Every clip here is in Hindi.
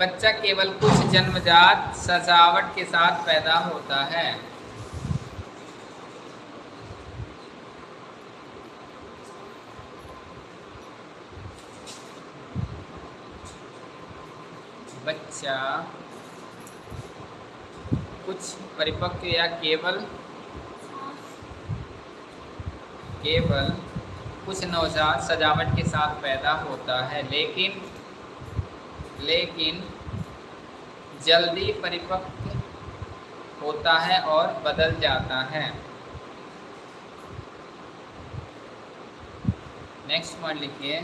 बच्चा केवल कुछ जन्मजात सजावट के साथ पैदा होता है। बच्चा कुछ परिपक्व या केवल केवल कुछ नवजात सजावट के साथ पैदा होता है, लेकिन लेकिन जल्दी परिपक्व होता है और बदल जाता है। नेक्स्ट पॉइंट लिखिए।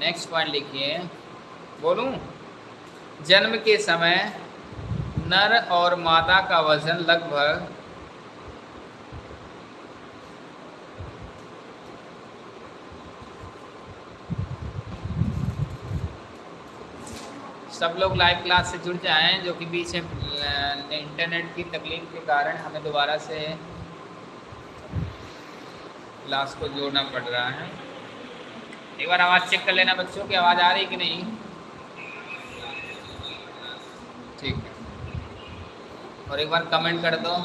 नेक्स्ट पॉइंट लिखिए। बोलूँ, जन्म के समय नर और मादा का वज़न लगभग सब लोग लाइव क्लास से जुड़ जाएँ, जो कि बीच में इंटरनेट की तकलीफ़ के कारण हमें दोबारा से क्लास को जोड़ना पड़ रहा है। एक बार आवाज़ चेक कर लेना बच्चों की आवाज़ आ रही कि नहीं? ठीक है। और एक बार कमेंट कर दो।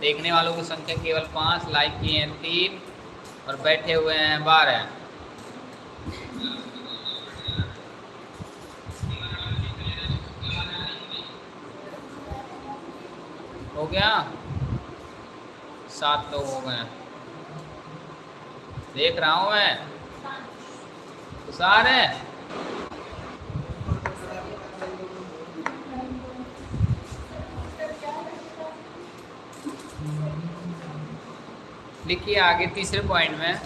देखने वालों की संख्या केवल पाँच लाइक किए हैं तीन, और बैठे हुए हैं बारह। हो गया? सात लोग हो गए। देख रहा हूँ मैं। है? लिखिए आगे तीसरे पॉइंट में।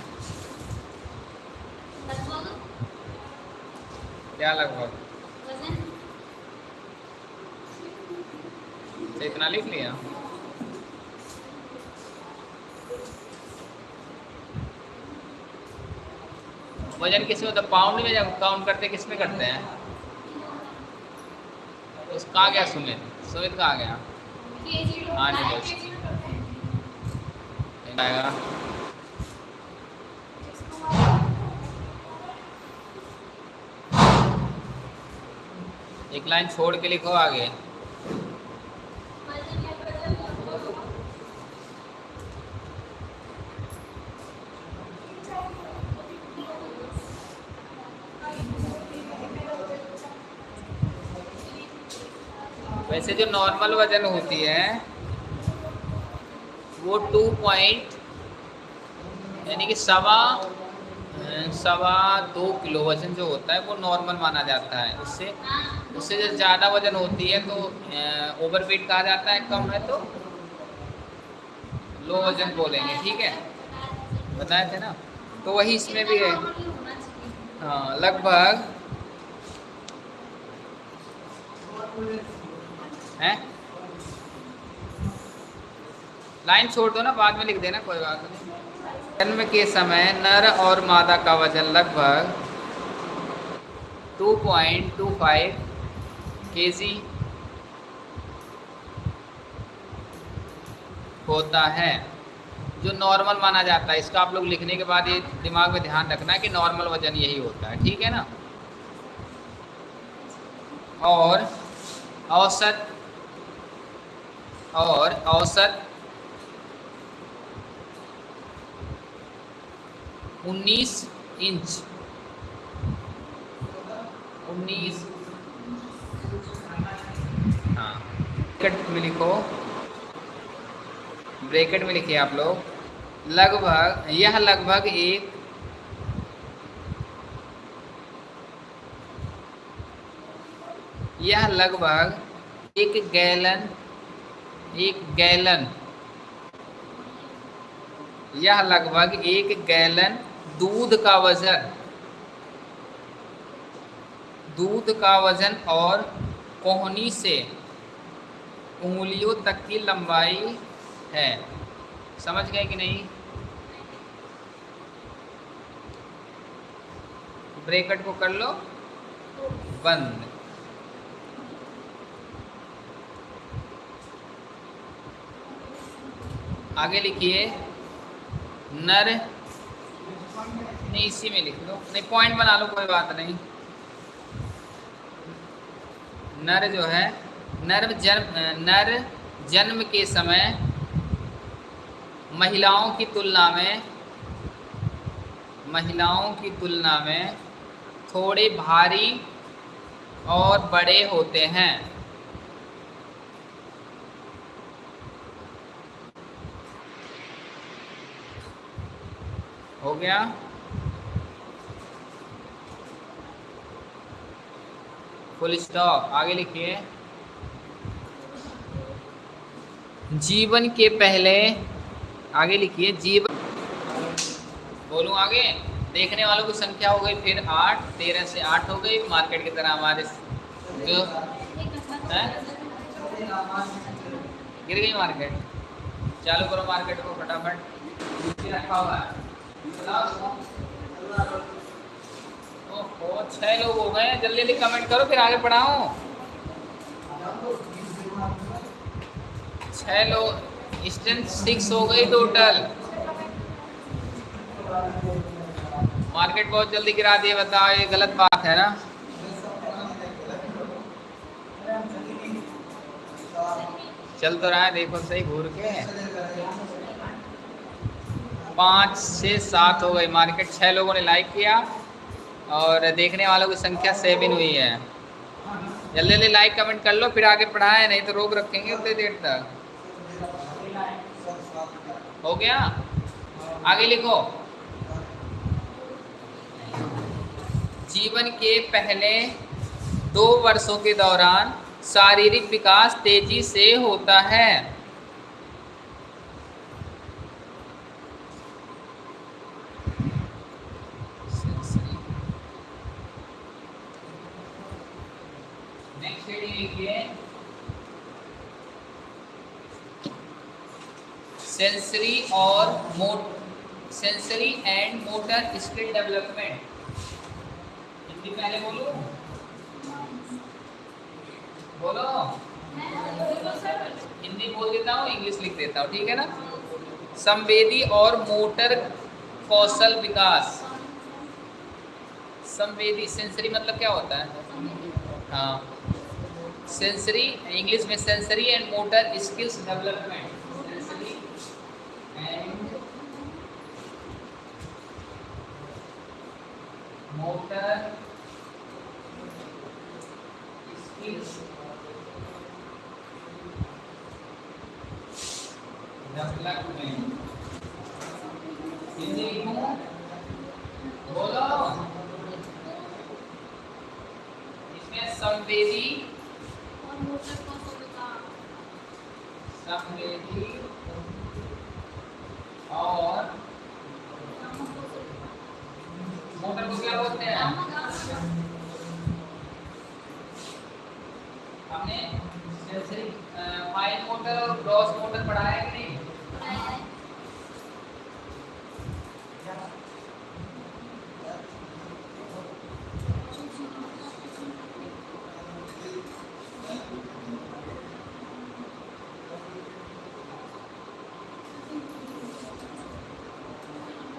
क्या लगभग? तो इतना लिख लिया? वज़न किसमें होता पाउंड में जब काउंट करते किसमें करते हैं? उस कहाँ गया सुमित। सुमित कहाँ गया। हाँ जी बस आएगा। एक लाइन छोड़ के लिखो आगे। वैसे जो नॉर्मल वज़न होती है, वो टू पॉइंट यानी कि सवा सवा दो किलो वज़न जो होता है, वो नॉर्मल माना जाता है। उससे उससे जो ज़्यादा वज़न होती है तो ओवर वेट कहा जाता है, कम है तो लो वज़न बोलेंगे, ठीक है? बताए थे ना? तो वही इसमें भी है। हाँ लगभग है? लाइन छोड़ दो ना, बाद में लिख देना, कोई बात नहीं। जन्म के समय नर और मादा का वज़न लगभग 2.25 केजी होता है, जो नॉर्मल माना जाता है। इसका आप लोग लिखने के बाद ये दिमाग में ध्यान रखना है कि नॉर्मल वज़न यही होता है, ठीक है ना? और औसत और औसत 19 इंच। 19 हाँ। ब्रैकेट में लिखो। ब्रैकेट में लिखिए आप लोग। लगभग, यह लगभग एक यह लगभग एक गैलन एक गैलन। यह लगभग एक गैलन दूध का वज़न। दूध का वज़न और कोहनी से उंगलियों तक की लंबाई है। समझ गए कि नहीं? ब्रेकट को कर लो। बंद। आगे लिखिए। नर, नहीं, इसी में लिख लो नहीं पॉइंट बना लो, कोई बात नहीं। नर जो है, नर जन्म नर जन्म के समय महिलाओं की तुलना में, महिलाओं की तुलना में थोड़े भारी और बड़े होते हैं। हो गया। फुल स्टॉप आगे लिखिए। जीवन के पहले, आगे लिखिए। जीवन बोलूँ आगे? देखने वालों की संख्या हो गई फिर आठ। तेरह से आठ हो गई। मार्केट की तरह हमारे जो है? गिर गई मार्केट। चालू करो मार्केट को फटाफट। रखा हुआ है ओहो लोग हो गए जल्दी जल्दी कमेंट करो, फिर आगे बढ़ाओ छह लोग स्ट्रेंथ सिक्स हो गई टोटल मार्केट बहुत जल्दी गिरा दिए, बताओ, ये गलत बात है ना? चल तो रहा है, देखो सही, घूर के। पाँच से सात हो गई मार्केट। छः लोगों ने लाइक किया और देखने वालों की संख्या सेवन हुई है। जल्दी जल्दी लाइक कमेंट कर लो, फिर आगे पढ़ाए, नहीं तो रोक रखेंगे उतनी देर तक। हो गया? आगे लिखो। जीवन के पहले दो वर्षों के दौरान शारीरिक विकास तेज़ी से होता है। सेंसरी और मोट sensory and motor skill development Hindi पहले बोलो। बोलो। हिंदी बोल देता हूँ, इंग्लिश लिख देता हूँ, ठीक है ना? संवेदी और मोटर कौशल विकास। संवेदी सेंसरी मतलब क्या होता है? हाँ। सेंसरी इंग्लिश में sensory and motor skills development sensory and motor skills development Hindi लिखूं बोलो इसमें संवेदी संवेदी और मोटर को क्या बोलते हैं हमने सेंसरी फाइन मोटर और ग्रॉस मोटर पढ़ाया है कि नहीं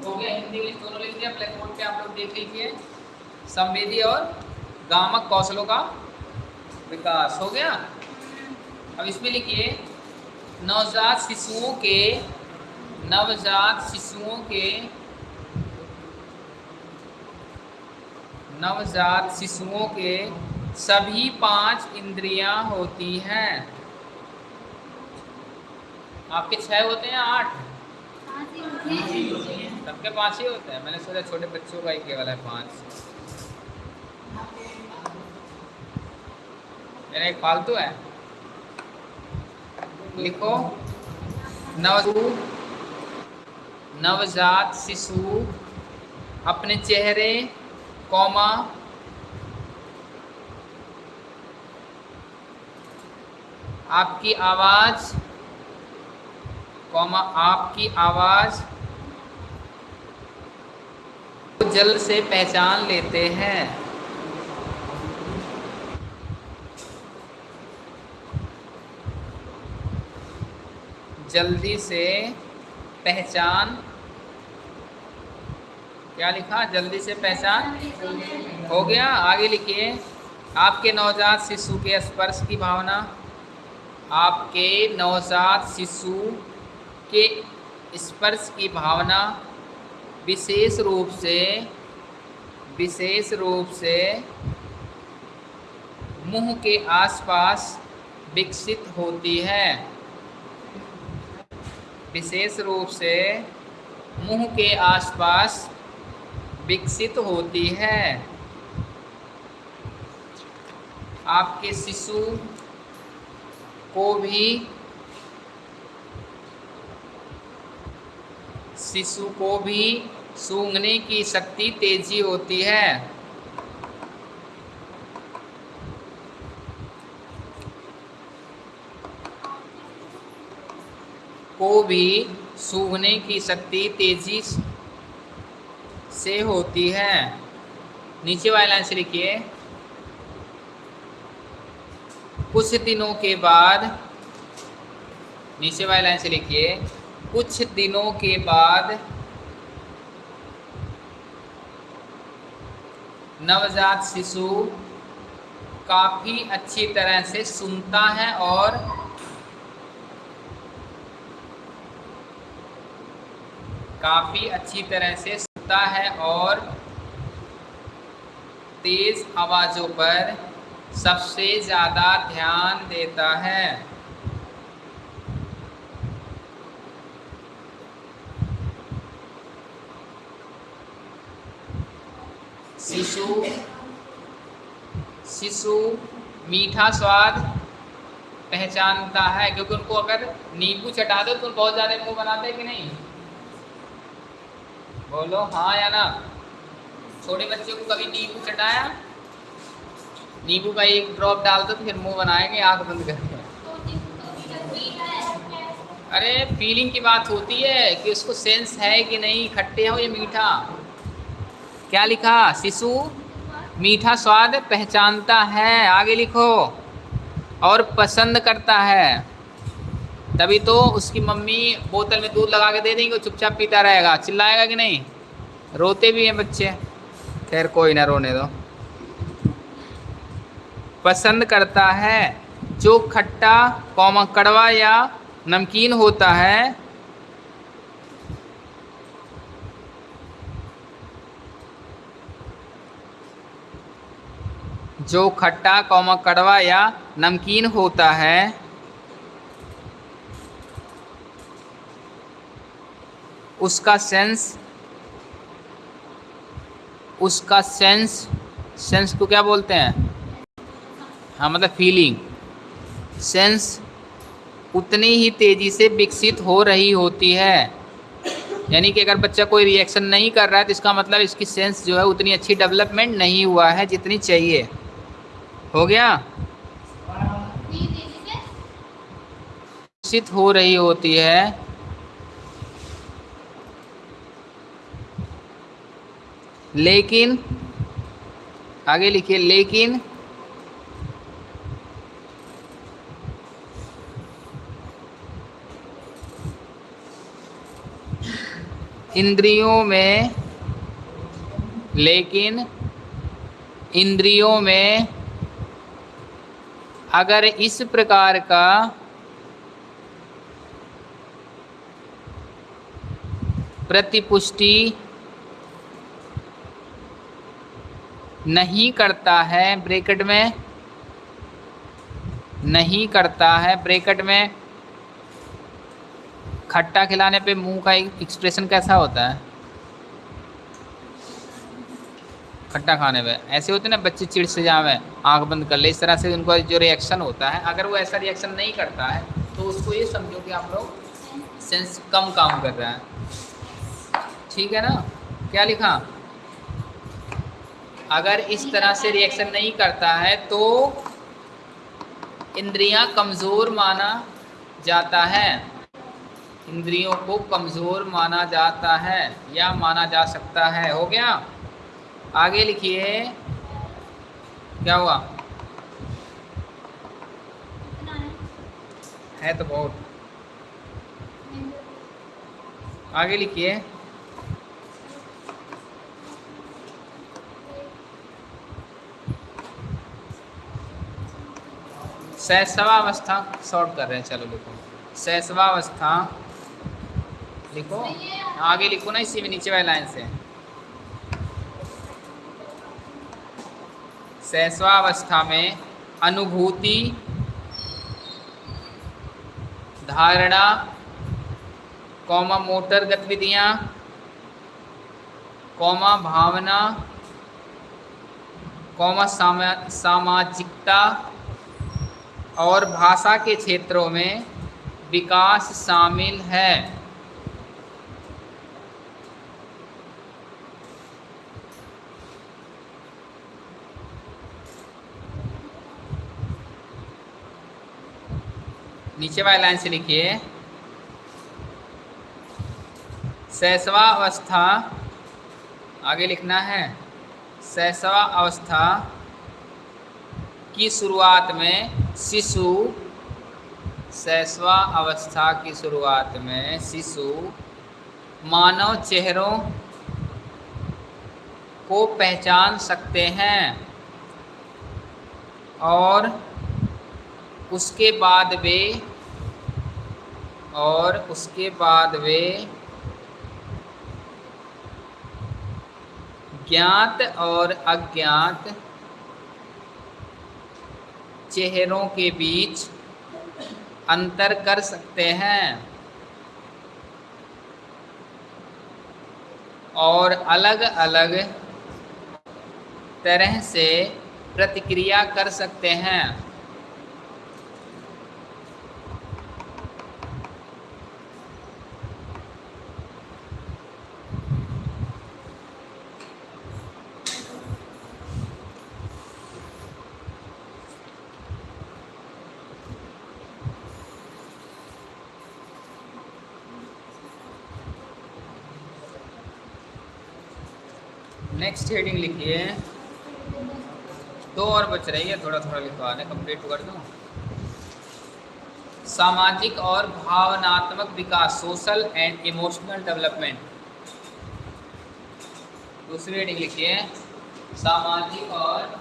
हो गया हिंदी इंग्लिश दोनों लिख दिया ब्लैक बोर्ड पे आप लोग देख लीजिए। संवेदी और गामक कौशलों का विकास हो गया। अब इसमें लिखिए नवजात शिशुओं के नवजात शिशुओं के नवजात शिशुओं के सभी पाँच इंद्रियाँ होती हैं। आपके छह होते हैं आठ? सबके पाँच ही होते हैं। मैंने सोचा छोटे बच्चों का ही केवल है पाँच। मेरा एक फालतू है। लिखो नवजू नवजात शिशु अपने चेहरे, कौमा, आपकी आवाज़, कौमा, आपकी आवाज़ जल्द से पहचान लेते हैं। जल्दी से पहचान। क्या लिखा? जल्दी से पहचान? हो गया। आगे लिखिए। आपके नवजात शिशु के स्पर्श की भावना। आपके नवजात शिशु के स्पर्श की भावना। विशेष रूप से, विशेष रूप से मुँह के आसपास विकसित होती है। विशेष रूप से मुँह के आसपास विकसित होती है। आपके शिशु को भी शिशु को भी सूंघने की शक्ति तेज़ी होती है। को भी सूंघने की शक्ति तेज़ी से होती है। नीचे वाला से लिखिए। कुछ दिनों के बाद, नीचे वाला से लिखिए। कुछ दिनों के बाद नवजात शिशु काफ़ी अच्छी तरह से सुनता है और काफ़ी अच्छी तरह से सुनता है और तेज़ आवाज़ों पर सबसे ज़्यादा ध्यान देता है। शिशु शिशु मीठा स्वाद पहचानता है, क्योंकि उनको अगर नींबू चटा दो तो बहुत ज़्यादा मुँह बनाते हैं कि नहीं? बोलो हाँ या ना? छोटे बच्चे को कभी नींबू चटाया? नींबू का एक ड्रॉप डाल दो तो फिर मुँह बनाएँगे, आँख बंद करके अरे फीलिंग की बात होती है कि उसको सेंस है कि नहीं, खट्टे हो या मीठा? क्या लिखा? शिशु मीठा स्वाद पहचानता है। आगे लिखो, और पसंद करता है। तभी तो उसकी मम्मी बोतल में दूध लगा के दे देंगे चुपचाप पीता रहेगा। चिल्लाएगा कि नहीं? रोते भी हैं बच्चे। खैर, कोई ना रोने दो। पसंद करता है। जो खट्टा कौमा कड़वा या नमकीन होता है जो खट्टा कौमा कड़वा या नमकीन होता है। उसका सेंस उसका सेंस सेंस को क्या बोलते हैं? हाँ मतलब फीलिंग सेंस उतनी ही तेज़ी से विकसित हो रही होती है। यानी कि अगर बच्चा कोई रिएक्शन नहीं कर रहा है तो इसका मतलब इसकी सेंस जो है उतनी अच्छी डेवलपमेंट नहीं हुआ है जितनी चाहिए। हो गया? विकसित हो रही होती है। लेकिन, आगे लिखिए, लेकिन, इंद्रियों में, लेकिन, इंद्रियों में अगर इस प्रकार का प्रतिपुष्टि नहीं करता है ब्रैकेट में, नहीं करता है ब्रैकेट में, खट्टा खिलाने पे मुँह का एक्सप्रेशन कैसा होता है? खट्टा खाने में। ऐसे होते ना, बच्चे चिड़ से जावे आँख बंद कर ले, इस तरह से उनका जो रिएक्शन होता है, अगर वो ऐसा रिएक्शन नहीं करता है तो उसको ये समझो कि आप लोग सेंस कम काम कर रहे हैं। ठीक है ना? क्या लिखा? अगर इस तरह से रिएक्शन नहीं करता है तो इंद्रियाँ कमज़ोर माना जाता है। इंद्रियों को कमज़ोर माना जाता है या माना जा सकता है। हो गया? आगे लिखिए। क्या हुआ? है। तो बहुत। आगे लिखिए। सहसवावस्था शॉर्ट कर रहे हैं। चलो लिखो। सहसवावस्था लिखो। आगे लिखो ना इसी में नीचे वाली लाइन से। शैशवावस्था में अनुभूति, धारणा, कौमा मोटर गतिविधियाँ, कौमा भावना, कौमा सामा, सामाजिकता और भाषा के क्षेत्रों में विकास शामिल है। नीचे वाली लाइन से लिखिए। शैशवा अवस्था, आगे लिखना है। शैशवा अवस्था की शुरुआत में शिशु शैशवा अवस्था की शुरुआत में शिशु मानव चेहरों को पहचान सकते हैं और उसके बाद वे और उसके बाद वे ज्ञात और अज्ञात चेहरों के बीच अंतर कर सकते हैं। और अलग अलग तरह से प्रतिक्रिया कर सकते हैं। नेक्स्ट हेडिंग लिखिए दो और बच रही है थोड़ा थोड़ा लिखवा दें कंप्लीट कर दूँ। सामाजिक और भावनात्मक विकास सोशल एंड इमोशनल डेवलपमेंट दूसरी हेडिंग लिखिए सामाजिक और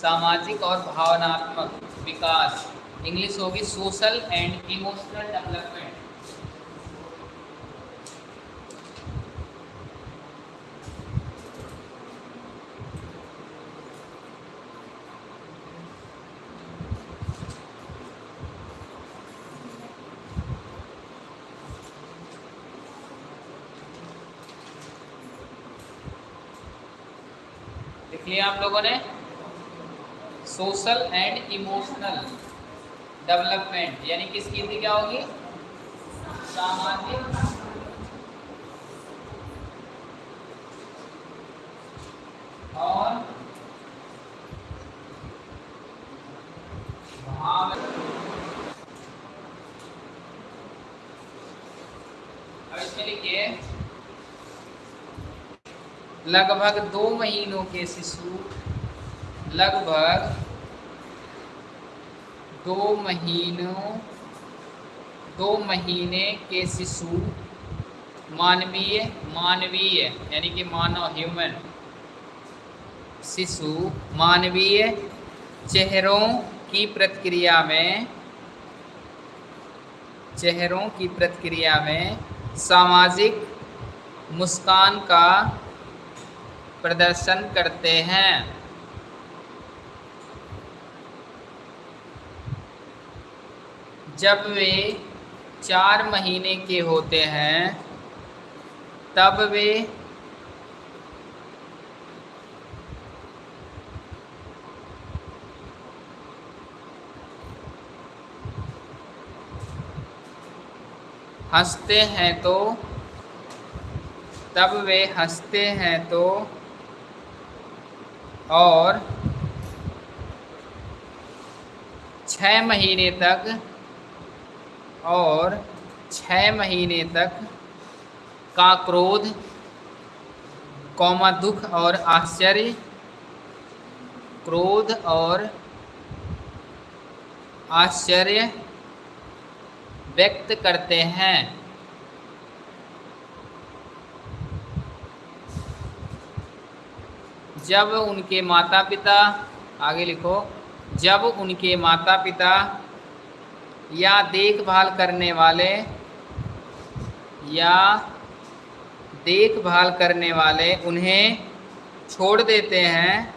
सामाजिक और भावनात्मक। विकास। इंग्लिश होगी सोशल एंड इमोशनल डेवलपमेंट आप लोगों ने? सोशल एंड इमोशनल डेवलपमेंट, यानी किसकी थी, क्या होगी? सामाजिक और लिखिए, लगभग दो महीनों के शिशु, लगभग दो महीनों, दो महीने के शिशु मानवीय मानवीय, यानी कि मानव ह्यूमन शिशु मानवीय चेहरों की प्रतिक्रिया में, चेहरों की प्रतिक्रिया में सामाजिक मुस्कान का प्रदर्शन करते हैं। जब वे चार महीने के होते हैं, तब वे हँसते हैं तो तब वे हँसते हैं तो और छः महीने तक और छः महीने तक का क्रोध, कौमा दुख और आश्चर्य, क्रोध और आश्चर्य व्यक्त करते हैं। जब उनके माता पिता आगे लिखो, जब उनके माता पिता या देखभाल करने वाले, या देखभाल करने वाले उन्हें छोड़ देते हैं।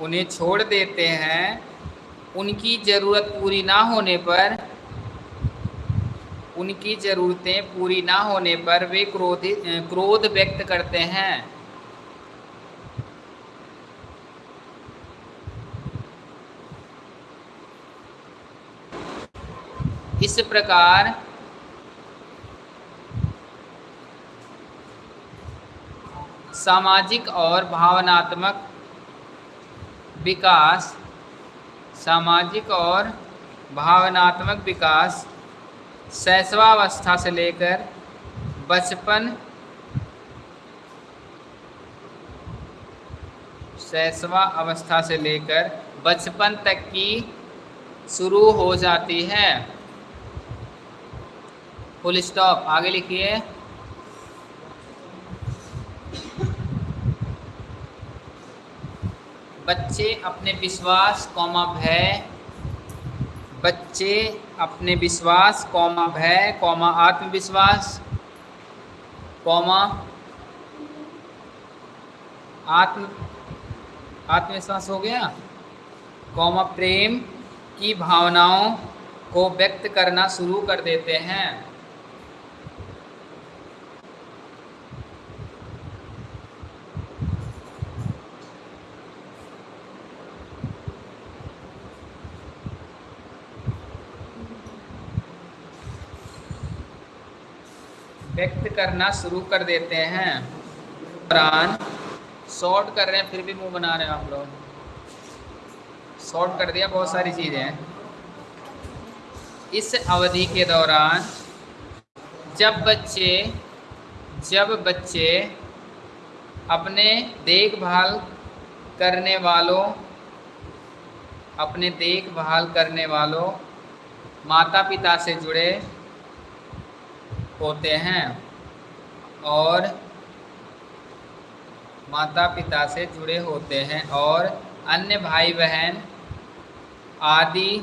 उन्हें छोड़ देते हैं। उनकी ज़रूरत पूरी ना होने पर, उनकी ज़रूरतें पूरी ना होने पर वे क्रोधित क्रोध व्यक्त करते हैं। इस प्रकार सामाजिक और भावनात्मक विकास, सामाजिक और भावनात्मक विकास शैशवावस्था से लेकर बचपन शैशवा अवस्था से लेकर बचपन तक की शुरू हो जाती है। फुल स्टॉप आगे लिखिए। बच्चे अपने विश्वास, कौमा भय। बच्चे अपने विश्वास, कौमा भय, कौमा आत्मविश्वास, कौमा आत्म, आत्मविश्वास हो गया। कौमा प्रेम की भावनाओं को व्यक्त करना शुरू कर देते हैं व्यक्त करना शुरू कर देते हैं। दौरान शॉर्ट कर रहे हैं, फिर भी मुँह बना रहे हैं आप लोग। शॉर्ट कर दिया, बहुत सारी चीज़ें इस अवधि के दौरान जब बच्चे जब बच्चे अपने देखभाल करने वालों, अपने देखभाल करने वालों माता पिता से जुड़े होते हैं। और माता पिता से जुड़े होते हैं और अन्य भाई बहन आदि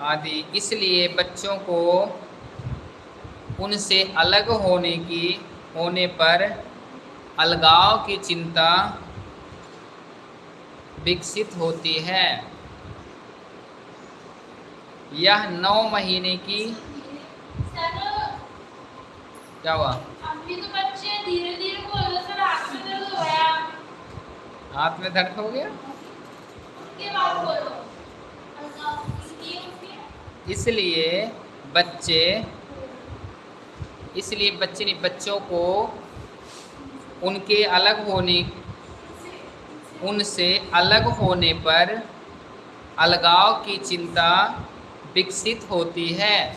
आदि, इसलिए बच्चों को उनसे अलग होने की, होने पर अलगाव की चिंता विकसित होती है। यह नौ महीने की क्या हुआ? तो हाथ में दर्द हो गया। इसलिए बच्चे इसलिए बच्चे नहीं बच्चों को उनके अलग होने उनसे अलग होने पर अलगाव की चिंता विकसित होती है।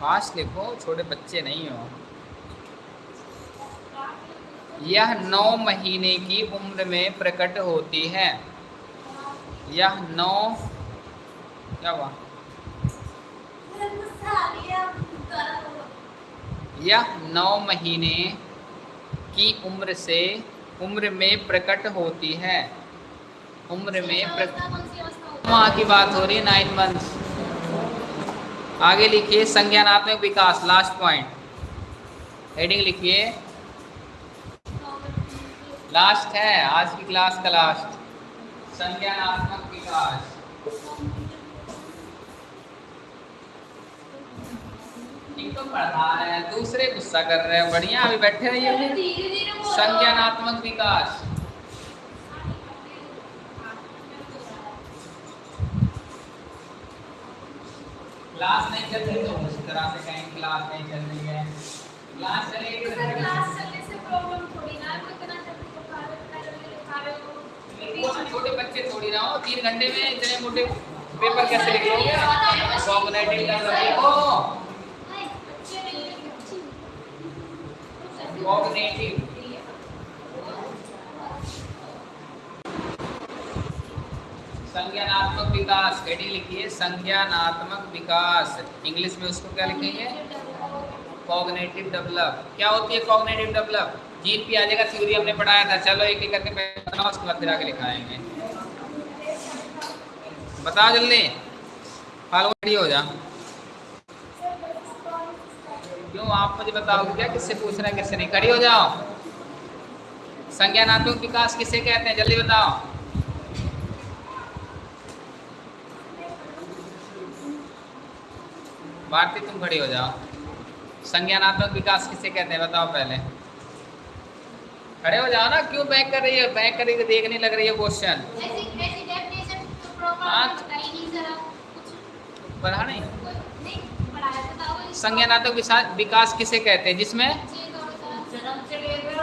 फास्ट लिखो, छोटे बच्चे नहीं हो। यह नौ महीने की उम्र में प्रकट होती है। यह नौ, क्या हुआ? यह नौ महीने की उम्र से उम्र में प्रकट होती है। उम्र में प्रकट माह की बात हो रही है नाइन मंथ आगे लिखिए संज्ञानात्मक विकास लास्ट पॉइंट हेडिंग लिखिए। लास्ट है आज की क्लास का लास्ट संज्ञानात्मक विकास। इनको पढ़ा रहे हैं दूसरे गुस्सा कर रहे हैं बढ़िया अभी बैठे रहिए। संज्ञानात्मक विकास। क्लास नहीं चल रही तो उस तरह से कहें क्लास नहीं चल रही है। क्लास चलेगी तो सर क्लास चलने से प्रॉब्लम थोड़ी ना है, कोई इतना जल्दी बुखा रहे हो, जल्दी लिखा रहे हो वो छोटे बच्चे थोड़ी ना हो तीन घंटे में इतने मोटे पेपर कैसे लिख लोगे कॉग्निटिव बच्चे नहीं लिखते। कॉग्निटिव संज्ञानात्मक विकास हेडिंग लिखिए संज्ञानात्मक विकास। इंग्लिश में उसको क्या लिखेंगे कॉग्नेटिव डेवलप क्या होती है कॉग्नेटिव डेवलप जीन पियाजे का थ्योरी हमने पढ़ाया था। चलो एक एक करके बताओ उसके बाद फिर आगे लिखाएँगे। बताओ जल्दी। फालू हो जा। क्यों आप मुझे बताओगे क्या? किससे पूछ रहे हैं, किससे नहीं? खड़ी हो जाओ। संज्ञानात्मक विकास किसे कहते हैं? जल्दी बताओ। भारती तुम खड़ी हो जाओ। संज्ञानात्मक विकास किसे कहते हैं बताओ पहले। खड़े हो जाओ ना क्यों बैक कर रही है? बैक कर रही है देखने लग रही है क्वेश्चन ऐसी ऐसी डेफिनेशन तो प्रॉपर हाँ। नहीं जरा कुछ पढ़ा नहीं? तो संज्ञानात्मक विकास किसे कहते हैं जिसमें? बच्चे को बता जन्म से लेकर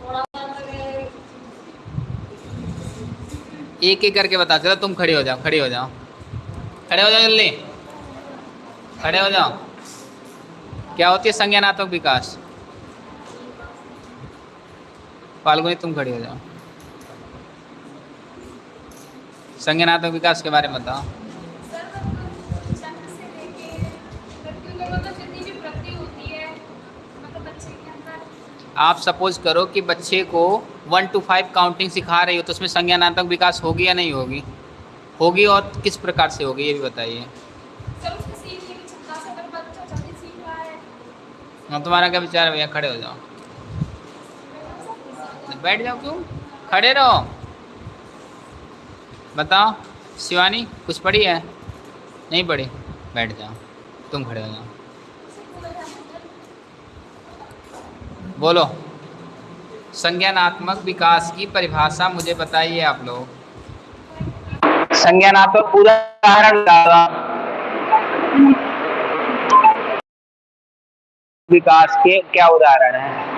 थोड़ा सा एक एक करके बता चलो तुम खड़े हो जाओ खड़े हो जाओ। खड़े हो जाओ जल्दी। खड़े हो जाओ। क्या होती है संज्ञानात्मक विकास? फाल्गुनी तुम खड़ी हो जाओ। संज्ञानात्मक विकास के बारे में बताओ। मतलब आप सपोज़ करो कि बच्चे को वन टू फाइव काउंटिंग सिखा रही हो तो उसमें संज्ञानात्मक विकास होगी या नहीं होगी? होगी और किस प्रकार से होगी ये भी बताइए। हाँ तुम्हारा क्या विचार है भैया? खड़े हो जाओ। बैठ जाओ क्यों? खड़े रहो। बताओ शिवानी कुछ पढ़ी है? नहीं पढ़ी? बैठ जाओ तुम खड़े हो जाओ। बोलो। संज्ञानात्मक विकास की परिभाषा मुझे बताइए आप लोग। संज्ञानात्मक उदाहरण विकास के क्या उदाहरण हैं?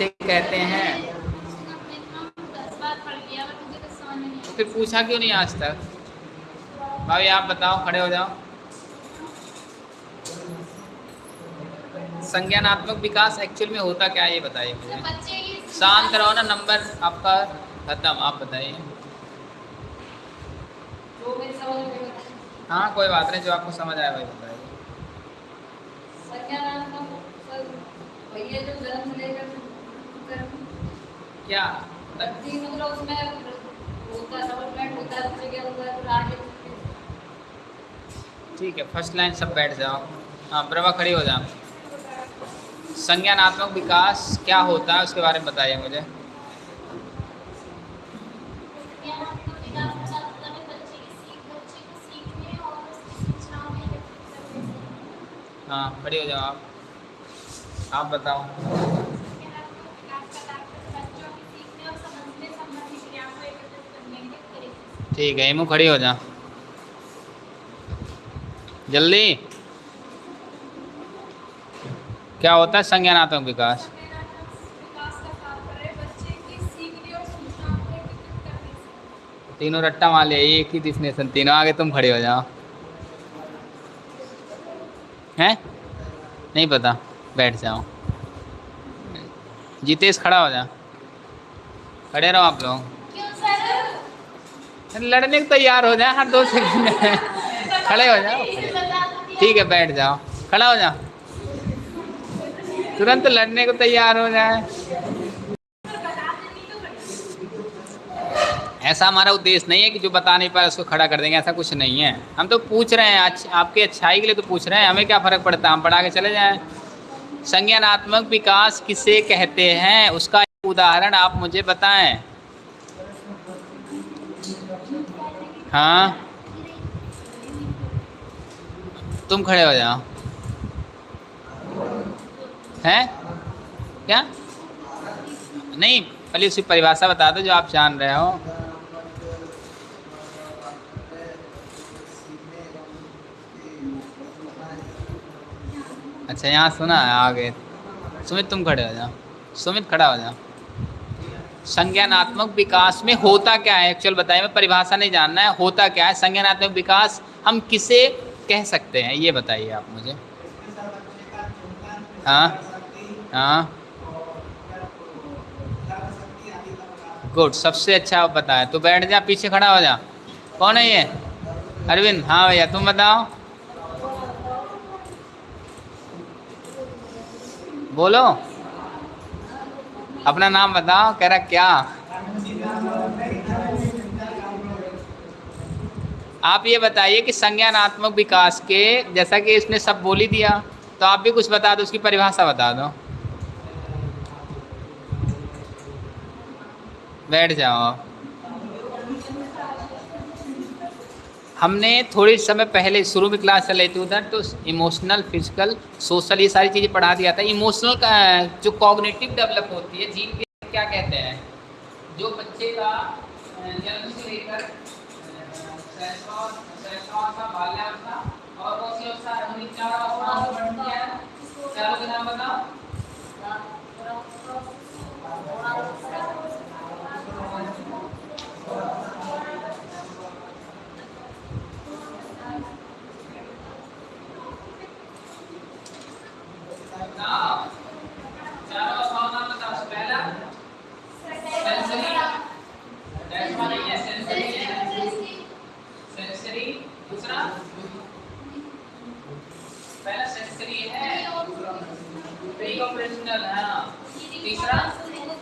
में नहीं तो फिर पूछा क्यों नहीं आज तक? भाभी आप बताओ, खड़े हो जाओ। संज्ञानात्मक विकास एक्चुअल में होता क्या, ये बताइए मुझे। शांत रहो ना, नंबर आपका खत्म, आप बताइए। है। हाँ कोई बात नहीं, जो आपको समझ आया वही बताइए। भैया जो जन्म लेकर कर क्या? मतलब उसमें होता है होता है बच्चे के अंदर फिर आगे ठीक है फ़र्स्ट लाइन सब बैठ जाओ। हाँ प्रभा खड़ी हो जाओ। संज्ञानात्मक विकास क्या होता है उसके बारे में बताइए मुझे। हाँ खड़ी हो जाओ आप। आप बताओ। ठीक है, इमू खड़ी हो जा। जल्दी। क्या होता है संज्ञानात्मक विकास? तीनों रट्टा मार लिया, एक ही डिफिनेशन तीनों आगे तुम खड़े हो जाओ। हैं? नहीं पता, बैठ जाओ। जितेश खड़ा हो जा। खड़े रहो आप लोग। लड़ने को तैयार हो जाए हर दो सेकंड खड़े हो जाओ। ठीक है बैठ जाओ। खड़ा हो जाओ। तुरंत लड़ने को तैयार हो जाए। ऐसा हमारा उद्देश्य नहीं है कि जो बता नहीं पाए उसको खड़ा कर देंगे ऐसा कुछ नहीं है। हम तो पूछ रहे हैं अच्छ, आपके अच्छाई के लिए तो पूछ रहे हैं हमें क्या फ़र्क पड़ता है? हम पढ़ा के चले जाएँ। संज्ञानात्मक विकास किसे कहते हैं? उसका एक उदाहरण आप मुझे बताएँ। हाँ? तुम खड़े हो जाओ। हैं? क्या? नहीं, पहले उसी परिभाषा बता दो जो आप जान रहे हो। अच्छा यहाँ सुना है आगे। सुमित, तुम खड़े हो जाओ। सुमित खड़ा हो जाओ। संज्ञानात्मक विकास में होता क्या है? एक्चुअल बताइए मैं परिभाषा नहीं जानना है, होता क्या है? संज्ञानात्मक विकास हम किसे कह सकते हैं? ये बताइए आप मुझे। हाँ? हाँ? गुड सबसे अच्छा आप बताएँ। तो बैठ जा, पीछे खड़ा हो जा। कौन है ये? अरविंद। हाँ भैया, तुम बताओ। बोलो। अपना नाम बताओ, कह रहा क्या? आप ये बताइए कि संज्ञानात्मक विकास के, जैसा कि इसने सब बोली दिया तो आप भी कुछ बता दो, उसकी परिभाषा बता दो। बैठ जाओ। हमने थोड़े समय पहले शुरू में क्लास चल रही थी उधर तो इमोशनल फ़िज़िकल सोशल ये सारी चीज़ें पढ़ा दिया था। इमोशनल का जो कॉग्निटिव डेवलप होती है जीन के क्या कहते हैं? जो बच्चे का जन्म से लेकर और कौन सी अवस्था हमने चार वर्णन किया है? चारों के नाम बताओ बताओ चारों अवस्थाओं का नाम बताओ पहला सेंसरी दैट्स वन है सेंसरी है सेंसरी दूसरा पहला सेंसरी है प्री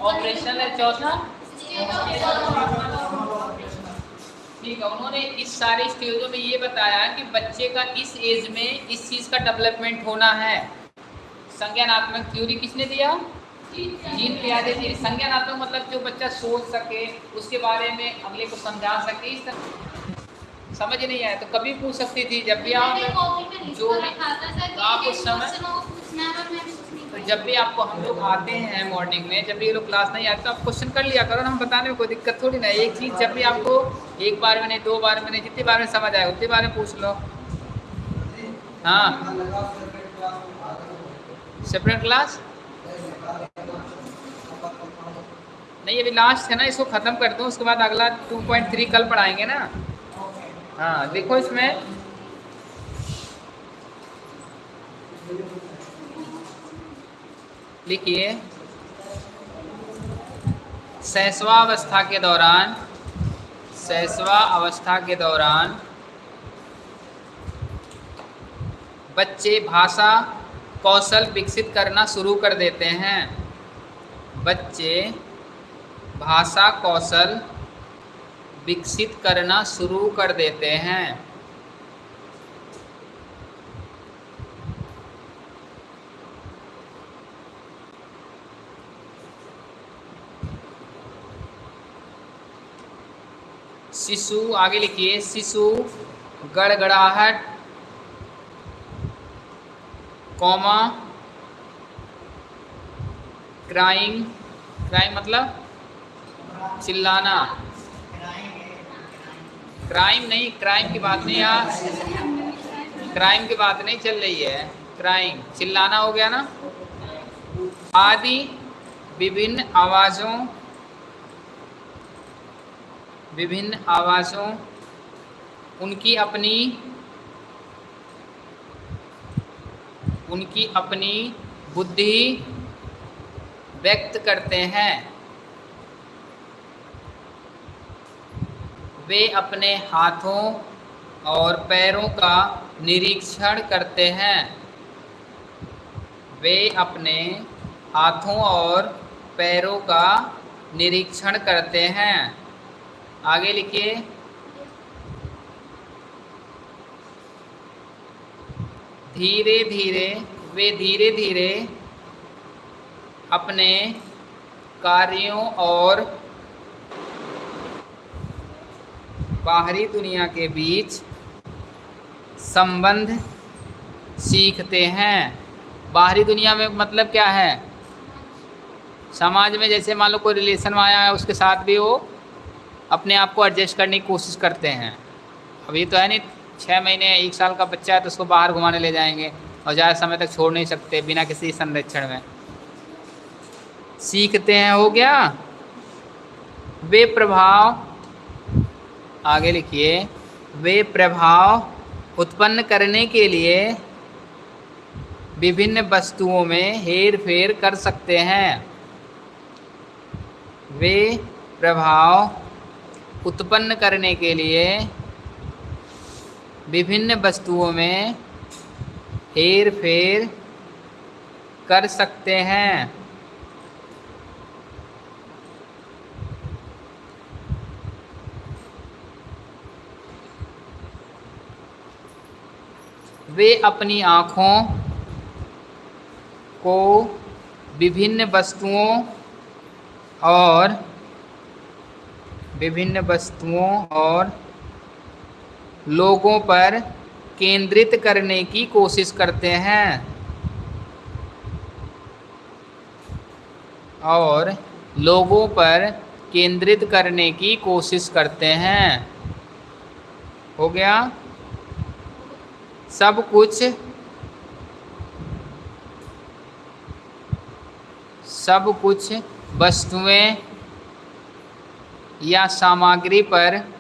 ऑपरेशनल हाँ चौथा ठीक है, उन्होंने इस सारे स्टेजों में ये बताया कि बच्चे का इस एज में इस चीज़ का डेवलपमेंट होना है। संज्ञानात्मक थ्योरी किसने दिया? जीन पियाजे जी। संज्ञानात्मक मतलब जो बच्चा सोच सके उसके बारे में अगले को समझा सके इस तरह। समझ नहीं आया तो कभी पूछ सकती थी जब भी आप जो भी आप उस समय तो जब भी आपको हम लोग आते हैं मॉर्निंग में जब भी ये लोग क्लास नहीं आते तो आप क्वेश्चन कर लिया करो ना हम बताने में कोई दिक्कत थोड़ी ना एक चीज़ जब भी आपको एक बार में नहीं दो बार में नहीं जितनी बार में समझ आए उतनी बार में पूछ लो। हाँ। सेपरेट क्लास नहीं, अभी लास्ट है ना, इसको ख़त्म कर दूँ उसके बाद अगला 2.3 कल पढ़ाएँगे ना। हाँ देखो इसमें। लिखिए। शैशवावस्था के दौरान शैशवा अवस्था के दौरान, बच्चे भाषा कौशल विकसित करना शुरू कर देते हैं। बच्चे भाषा कौशल विकसित करना शुरू कर देते हैं। शिशु, आगे लिखिए, शिशु गड़गड़ाहट कॉमा, क्राइंग क्राइम मतलब? चिल्लाना। क्राइम नहीं क्राइम की बात नहीं यहाँ क्राइम की बात नहीं चल रही है। क्राइम चिल्लाना हो गया ना? आदि विभिन्न आवाज़ों विभिन्न आवाज़ों, उनकी अपनी उनकी अपनी बुद्धि व्यक्त करते हैं। वे अपने हाथों और पैरों का निरीक्षण करते हैं। वे अपने हाथों और पैरों का निरीक्षण करते हैं। आगे लिखिए। धीरे धीरे वे धीरे धीरे अपने कार्यों और बाहरी दुनिया के बीच संबंध सीखते हैं। बाहरी दुनिया में मतलब क्या है? समाज में जैसे मान लो कोई रिलेशन आया है, उसके साथ भी वो अपने आप को एडजस्ट करने की कोशिश करते हैं। अभी तो है नहीं छः महीने, एक साल का बच्चा है तो उसको बाहर घुमाने ले जाएँगे और ज़्यादा समय तक छोड़ नहीं सकते बिना किसी संरक्षण में। सीखते हैं, हो गया? वे प्रभाव आगे लिखिए। वे प्रभाव उत्पन्न करने के लिए विभिन्न वस्तुओं में हेर फेर कर सकते हैं। वे प्रभाव उत्पन्न करने के लिए विभिन्न वस्तुओं में हेर फेर कर सकते हैं। वे अपनी आँखों को विभिन्न वस्तुओं और विभिन्न वस्तुओं और लोगों पर केंद्रित करने की कोशिश करते हैं। और लोगों पर केंद्रित करने की कोशिश करते हैं। हो गया? सब कुछ? सब कुछ वस्तुएँ या सामग्री पर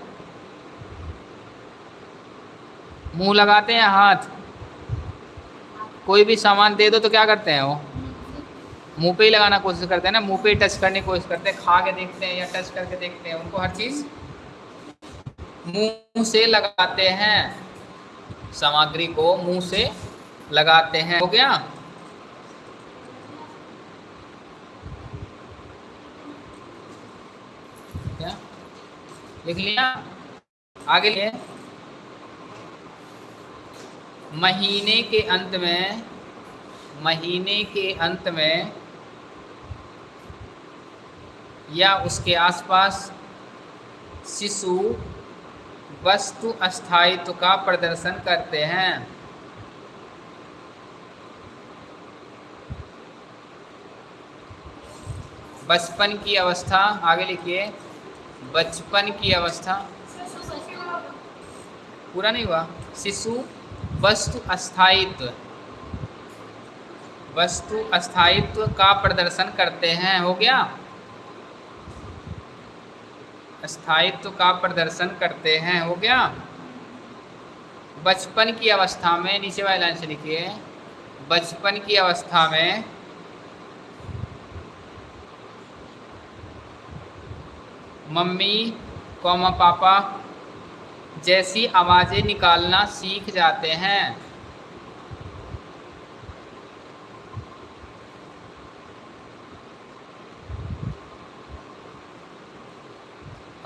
मुँह लगाते हैं, हाथ। कोई भी सामान दे दो तो क्या करते हैं वो? मुँह पे ही लगाना कोशिश करते हैं ना, मुँह पे ही टच करने की कोशिश करते हैं, खा के देखते हैं या टच करके देखते हैं, उनको हर चीज़। मुँह से लगाते हैं, सामग्री को मुँह से लगाते हैं। हो गया? लिख लिया? आगे लिए। महीने के अंत में महीने के अंत में या उसके आसपास शिशु वस्तु अस्थायित्व का प्रदर्शन करते हैं। बचपन की अवस्था आगे लिखिए बचपन की अवस्था। पूरा नहीं हुआ? शिशु वस्तु अस्थायित्व। वस्तु अस्थायित्व का प्रदर्शन करते हैं, हो गया? स्थायित्व का प्रदर्शन करते हैं, हो गया? बचपन की अवस्था में, नीचे वाले लाइन से लिखिए, बचपन की अवस्था में, मम्मी, कौमा पापा जैसी आवाज़ें निकालना सीख जाते हैं।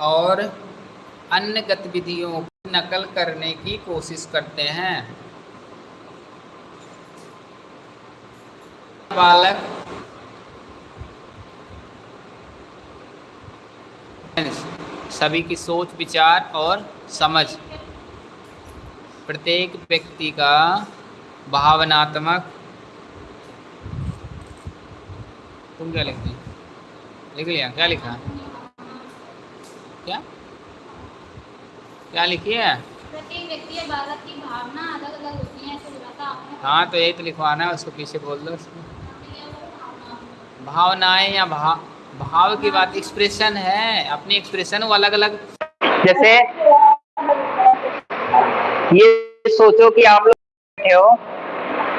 और अन्य गतिविधियों की नकल करने की कोशिश करते हैं। बालक सभी की सोच विचार और समझ। प्रत्येक व्यक्ति का भावनात्मक तुम क्या लिखती लिख लिया? क्या लिखा? क्या? क्या लिखी है? प्रत्येक व्यक्ति या बालक की भावना अलग अलग होती है हाँ तो यही तो लिखवाना है उसको पीछे बोल दो उसको। भावनाएँ या भाव भाव की बात एक्सप्रेशन है अपने एक्सप्रेशन वो अलग अलग जैसे ये सोचो कि आप लोग बैठे हो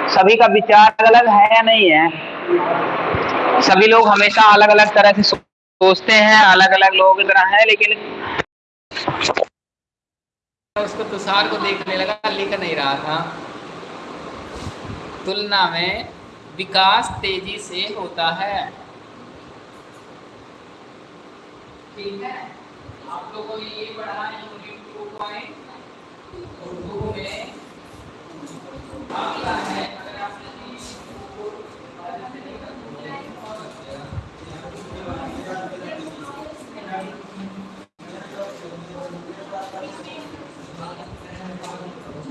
सभी का विचार अलग है या नहीं है? सभी लोग हमेशा अलग अलग तरह से सोचते हैं अलग अलग लोगों की तरह है लेकिन उसको तुषार को देखने लगा लिख नहीं रहा था। तुलना में विकास तेज़ी से होता है। ठीक है। आप लोगों ने ये पढ़ा है यूनिट टू पॉइंट उर्दू में अगला है अगर आपने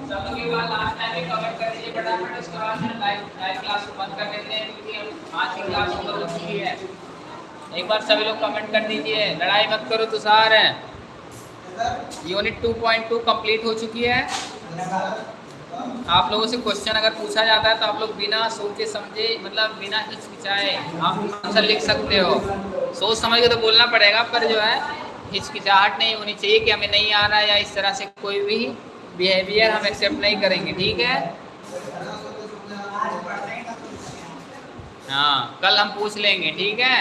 सब के बाद लास्ट टाइम में कवर कर दीजिए फटाफट उसके बाद हम लाइव लाइव क्लास को बंद कर देते हैं क्योंकि आज की क्लास खत्म हो चुकी है बार सभी लोग कमेंट कर दीजिए। लड़ाई मत करो तुषार। यूनिट 2.2 कंप्लीट हो चुकी है। आप लोगों से क्वेश्चन अगर पूछा जाता है तो आप लोग बिना सोचे समझे मतलब बिना हिचकिचाए आप आंसर लिख सकते हो। सोच समझ के तो बोलना पड़ेगा, पर जो है, हिचकिचाहट नहीं होनी चाहिए कि हमें नहीं आ रहा या इस तरह से कोई भी बिहेवियर हम एक्सेप्ट नहीं करेंगे, ठीक है? हाँ कल हम पूछ लेंगे, ठीक है?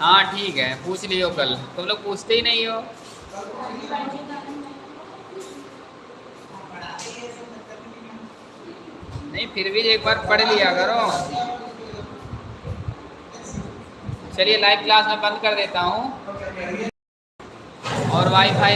हाँ ठीक है, पूछ लियो कल। तुम लोग पूछते ही नहीं हो। नहीं, फिर भी एक बार पढ़ लिया करो। चलिए लाइव क्लास में बंद कर देता हूँ। और वाईफाई